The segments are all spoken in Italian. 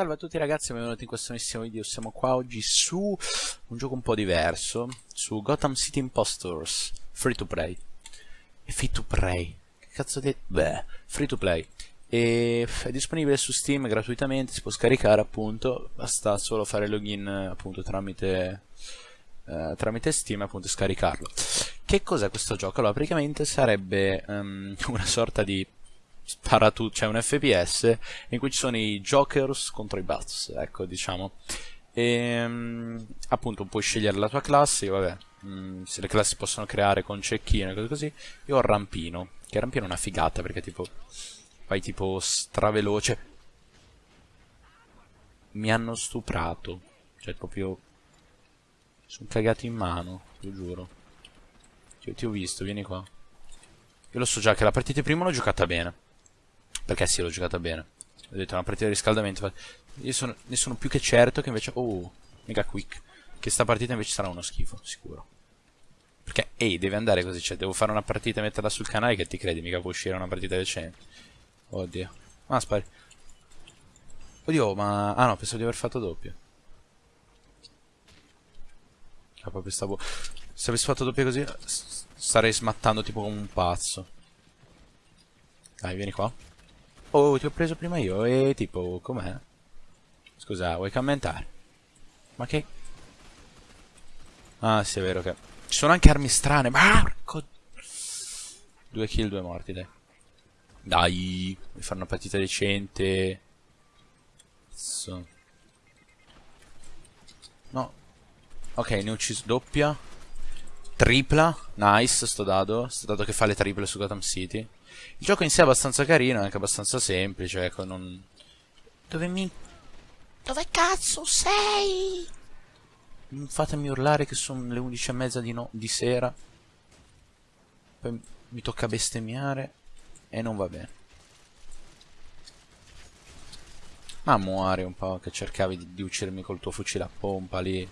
Salve a tutti ragazzi e benvenuti in questo nuovissimo video, siamo qua oggi su un gioco un po' diverso, su Gotham City Impostors, free to play. E free to play? Che cazzo di... beh, free to play. E è disponibile su Steam gratuitamente, si può scaricare appunto, basta solo fare login appunto tramite, eh, tramite Steam e appunto scaricarlo. Che cos'è questo gioco? Allora praticamente sarebbe um, una sorta di spara tu, c'è un FPS in cui ci sono i Jokers contro i Bats, ecco, diciamo. E um, appunto puoi scegliere la tua classe, vabbè, um, se le classi possono creare con cecchino e cose così. Io ho Rampino, che Rampino è una figata perché tipo vai tipo straveloce. Mi hanno stuprato, cioè proprio sono cagato in mano, lo giuro. Io ti ho visto, vieni qua. Io lo so già che la partita prima l'ho giocata bene. Perché sì, l'ho giocata bene. Ho detto, una partita di riscaldamento. Io sono, ne sono più che certo che invece... Oh, mega quick. Che sta partita invece sarà uno schifo, sicuro. Perché, ehi, deve andare così. Cioè, devo fare una partita e metterla sul canale che ti credi, mica può uscire una partita decente. Oddio. Ah, spari. Oddio, ma... Ah no, pensavo di aver fatto doppio. Ah, proprio stavo... Se avessi fatto doppio così, starei smattando tipo come un pazzo. Dai, vieni qua. Oh, ti ho preso prima io e tipo, com'è? Scusa, vuoi commentare? Ma che... Ah, sì, è vero che... Ci sono anche armi strane, marco! Due kill, due morti, dai. Dai, vuoi fare una partita decente? So. No. Ok, ne ho ucciso doppia. Tripla. Nice, sto dado. Sto dado che fa le triple su Gotham City. Il gioco in sé è abbastanza carino, è anche abbastanza semplice, ecco, non... Dove mi... Dove cazzo sei? Non fatemi urlare che sono le 11 e mezza di, no... di sera. Poi mi tocca bestemmiare e non va bene. Ma muore un po' che cercavi di, di uccidermi col tuo fucile a pompa lì.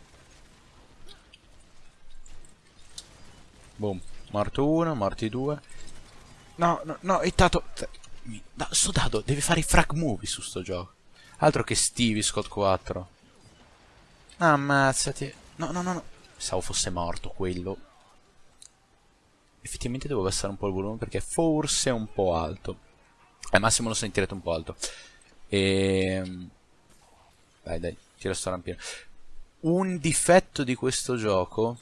Boom. Morto uno, morti due. No, no, no, è dato... No, sto dado deve fare i frag movie su sto gioco. Altro che Stevie Scott 4. Ammazzati. No, no, no, no. Pensavo fosse morto quello. Effettivamente devo abbassare un po' il volume perché forse è un po' alto. Al massimo lo sentirete un po' alto. E... Ehm, dai, dai, tira sto rampino. Un difetto di questo gioco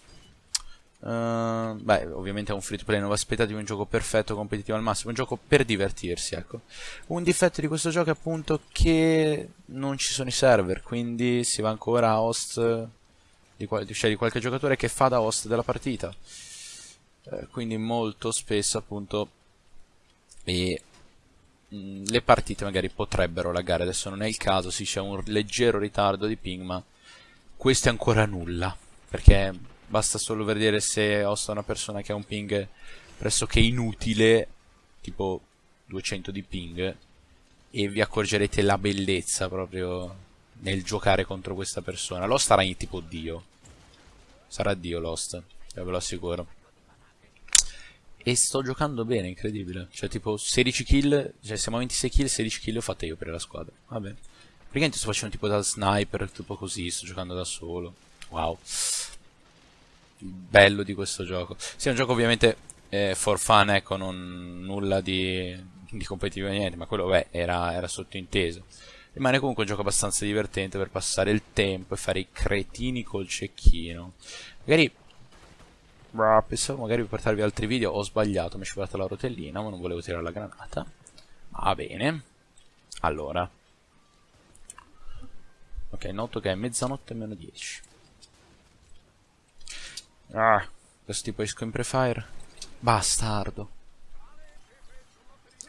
Uh, beh, ovviamente è un free to play, non vi aspettatevi un gioco perfetto, competitivo al massimo, un gioco per divertirsi, ecco. Un difetto di questo gioco è appunto che non ci sono i server, quindi si va ancora a host di, qual cioè di qualche giocatore che fa da host della partita. Uh, quindi molto spesso appunto e, mh, mm, le partite magari potrebbero laggare, adesso non è il caso, sì c'è un leggero ritardo di ping, ma questo è ancora nulla, perché basta solo vedere se hosta una persona che ha un ping pressoché inutile, tipo 200 di ping, e vi accorgerete la bellezza proprio nel giocare contro questa persona. Lost sarà tipo Dio. Sarà Dio Lost, ve lo assicuro. E sto giocando bene, incredibile. Cioè tipo 16 kill, cioè siamo a 26 kill, 16 kill ho fatte io per la squadra. Vabbè. Praticamente sto facendo tipo da sniper, tipo così, sto giocando da solo. Wow bello di questo gioco. Sì, è un gioco ovviamente eh, for fun, ecco, non nulla di, di competitivo niente, ma quello beh, era, era sottointeso. Rimane comunque un gioco abbastanza divertente per passare il tempo e fare i cretini col cecchino. Magari pensavo magari per portarvi altri video, ho sbagliato, mi è scivolata la rotellina, ma non volevo tirare la granata. Va bene. Allora. Ok, noto che è mezzanotte e meno 10. Ah, questo tipo esco in prefire. Bastardo.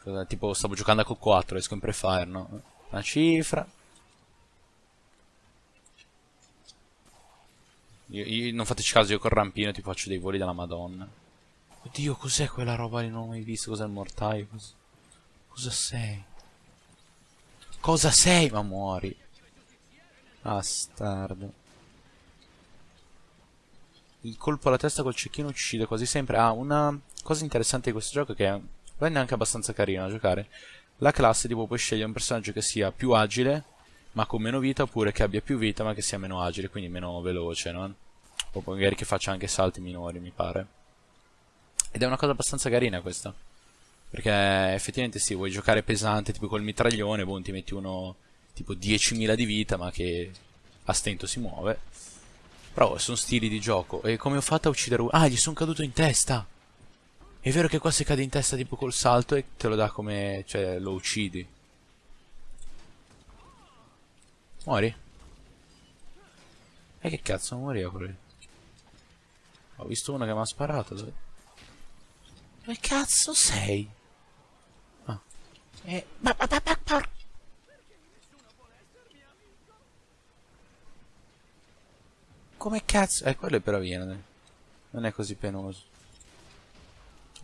Cosa, tipo stavo giocando a Q4, esco in prefire, no? Una cifra. Io, io, non fateci caso, io col rampino ti faccio dei voli della madonna. Oddio, cos'è quella roba lì? Non ho mai visto. Cos'è il mortaio? Cosa, cosa sei? Cosa sei? Ma muori. Bastardo il colpo alla testa col cecchino uccide quasi sempre. Ah, una cosa interessante di questo gioco è che rende anche abbastanza carino da giocare. La classe tipo puoi scegliere un personaggio che sia più agile, ma con meno vita oppure che abbia più vita ma che sia meno agile, quindi meno veloce, no? O magari che faccia anche salti minori, mi pare. Ed è una cosa abbastanza carina questa. Perché effettivamente sì, vuoi giocare pesante tipo col mitraglione, boh, ti metti uno tipo 10.000 di vita ma che a stento si muove. Però sono stili di gioco. E come ho fatto a uccidere uno? Ah, gli sono caduto in testa! È vero che qua si cade in testa tipo col salto e te lo dà come... cioè lo uccidi. Muori? E che cazzo moriva quello? Ho visto uno che mi ha sparato. Dove... Dove cazzo sei? Ah. Eh, ma, ma, ma, ma, Come cazzo? Eh, quello è però viene. Non è così penoso.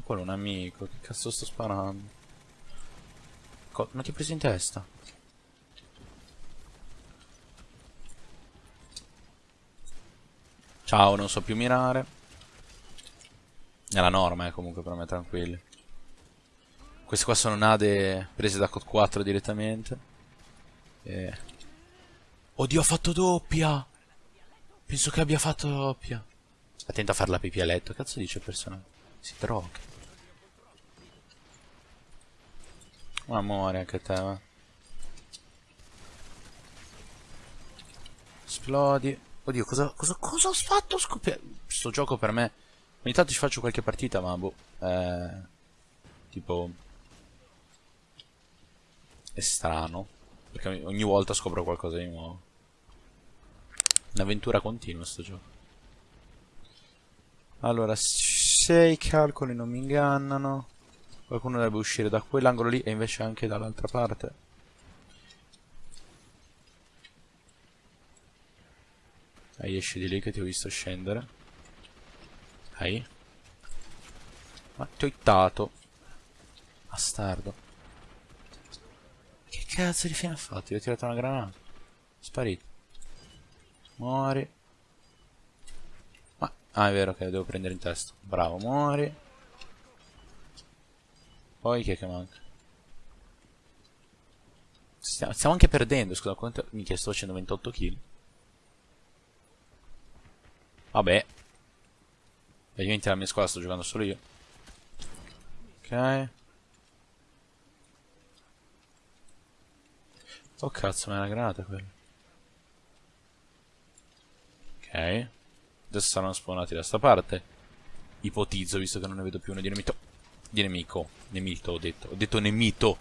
Quello è un amico. Che cazzo sto sparando? Co non ti hai preso in testa? Ciao, non so più mirare. È la norma, eh, comunque, per me, tranquilli. Queste qua sono nade prese da COD 4 direttamente. E... Oddio, ha fatto doppia! Penso che abbia fatto doppia. Attento a fare la pipì a letto. Cazzo dice il personaggio? Si droga. Ma muore anche te, va. Esplodi. Oddio, cosa, cosa, cosa ho fatto? Scoppiare. Sto gioco per me... Ogni tanto ci faccio qualche partita, ma boh... Eh, tipo... È strano. Perché ogni volta scopro qualcosa di nuovo. Un'avventura continua sto gioco. Allora, se i calcoli non mi ingannano... Qualcuno dovrebbe uscire da quell'angolo lì e invece anche dall'altra parte. Dai, esci di lì che ti ho visto scendere. Dai. Ma ti ho hittato. Bastardo. Che cazzo di fine ha fatto? Gli ho tirato una granata. Sparito. Muori. Ma... Ah, è vero che devo prendere in testa. Bravo, muori. Poi chi è che manca? Stiamo, stiamo anche perdendo, scusa, quanto... Minchia, sto facendo 28 kill. Vabbè. Praticamente la mia squadra sto giocando solo io. Ok. Oh cazzo, ma è una granata quella. Ok. Adesso saranno spawnati da sta parte. Ipotizzo, visto che non ne vedo più uno di nemico. Di nemico. Nemito, ho detto. Ho detto nemito.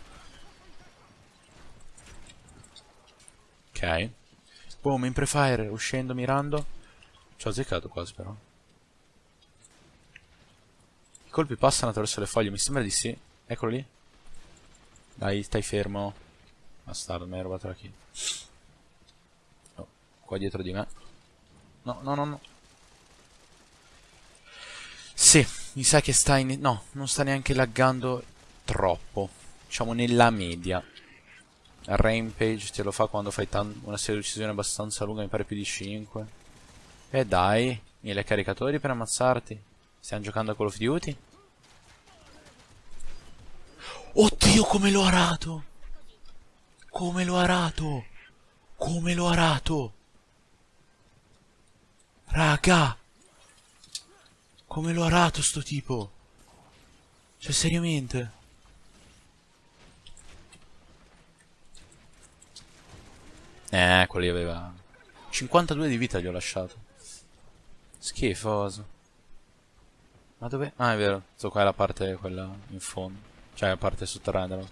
Ok. Boom, in prefire, uscendo, mirando. Ci ho azzeccato quasi però. I colpi passano attraverso le foglie, mi sembra di sì. Eccolo lì. Dai, stai fermo. Bastardo, mi hai rubato la kill. Oh, qua dietro di me. No, no, no, no. Sì, mi sa che sta in... No, non sta neanche laggando troppo. Diciamo nella media. Rampage te lo fa quando fai una serie di uccisioni abbastanza lunga, mi pare più di 5. E dai, mille caricatori per ammazzarti. Stiamo giocando a Call of Duty? Oddio, come l'ho arato! Come l'ho arato! Come l'ho arato! Raga! Come l'ho arato sto tipo? Cioè, seriamente? Eh, quelli aveva... 52 di vita gli ho lasciato. Schifoso. Ma dove? Ah, è vero. So qua è la parte quella in fondo. Cioè la parte sotterranea.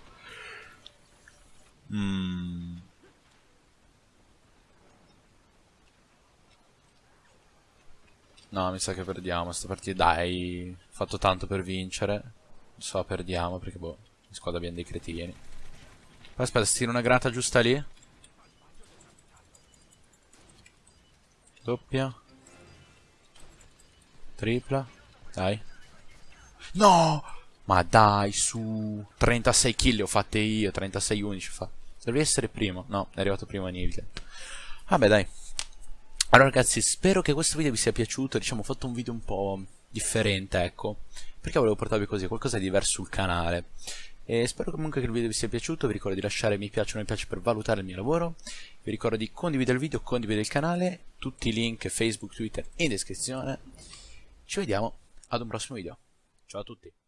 Mmm. No, mi sa che perdiamo sta partita. Dai, ho fatto tanto per vincere. So, perdiamo perché, boh, in squadra abbiamo dei cretini. Aspetta, si tira una granata giusta lì. Doppia. Tripla. Dai. No! Ma dai, su. 36 kill ho fatte io, 36 11 fa. Dovrei essere primo. No, è arrivato prima Nilke. Vabbè, dai. Allora ragazzi, spero che questo video vi sia piaciuto. Diciamo, ho fatto un video un po' differente, ecco. Perché volevo portarvi così, qualcosa di diverso sul canale. E spero comunque che il video vi sia piaciuto, vi ricordo di lasciare mi piace o non mi piace per valutare il mio lavoro, vi ricordo di condividere il video, condividere il canale, tutti i link Facebook, Twitter in descrizione. Ci vediamo ad un prossimo video. Ciao a tutti.